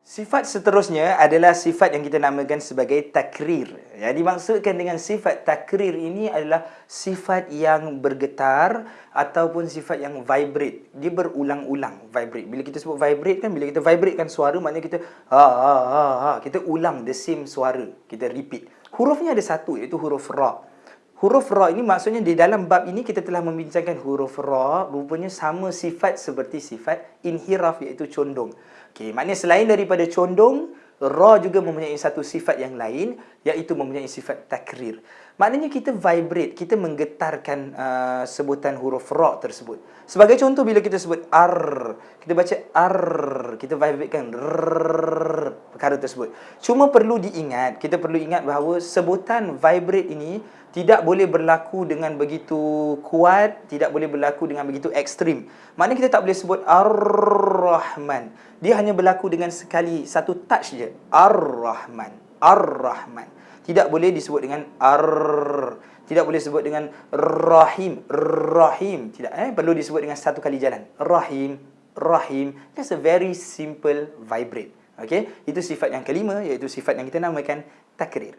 Sifat seterusnya adalah sifat yang kita namakan sebagai takrir. Yang dimaksudkan dengan sifat takrir ini adalah sifat yang bergetar ataupun sifat yang vibrate. Dia berulang-ulang vibrate. Bila kita sebut vibrate kan, bila kita vibrate kan suara, maknanya kita ha, ha, ha, ha. Kita ulang the same suara. Kita repeat. Hurufnya ada satu, iaitu huruf ra. Huruf ra ini maksudnya di dalam bab ini kita telah membincangkan huruf ra rupanya sama sifat seperti sifat inhiraf iaitu condong. Okey, maknanya selain daripada condong, ra juga mempunyai satu sifat yang lain iaitu mempunyai sifat takrir. Maknanya kita vibrate, kita menggetarkan uh, sebutan huruf ra tersebut. Sebagai contoh bila kita sebut ar, kita baca ar, kita vibratekan r tersebut. Cuma perlu diingat, kita perlu ingat bahawa sebutan vibrate ini tidak boleh berlaku dengan begitu kuat, tidak boleh berlaku dengan begitu ekstrim. Maknanya kita tak boleh sebut Ar-Rahman. Dia hanya berlaku dengan sekali, satu touch je. Ar-Rahman. Ar-Rahman. Tidak boleh disebut dengan Ar. Tidak boleh sebut dengan Rahim. Rahim. Tidak. Eh? Perlu disebut dengan satu kali jalan. Rahim. Rahim. Just a very simple vibrate. Okay? Itu sifat yang kelima, iaitu sifat yang kita namakan takrir.